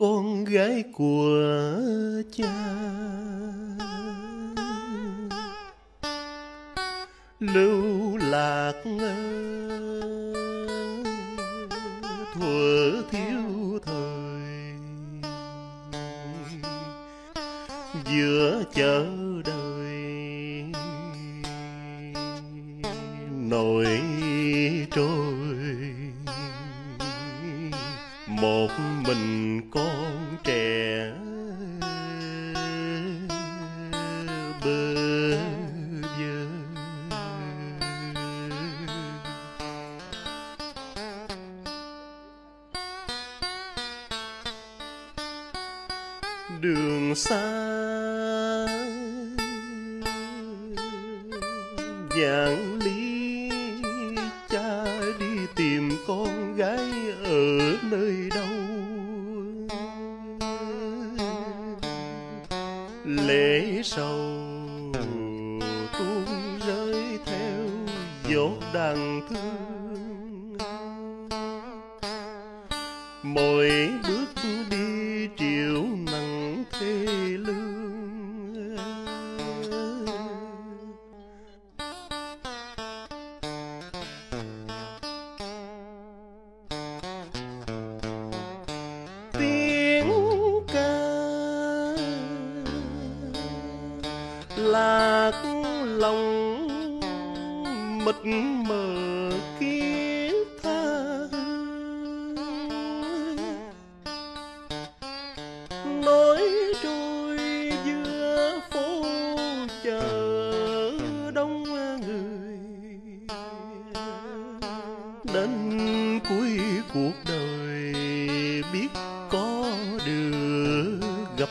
con gái của cha. Lưu lạc thuở thiếu thời giữa chợ đời nổi trôi một mình con trẻ bơ vơ. Đường xa vạn lý lễ sầu tuôn rơi theo dốt đàn thương. Mỗi bước lạc lòng mịt mờ kia tha. Nói trôi giữa phố chờ đông người, đến cuối cuộc đời biết có được gặp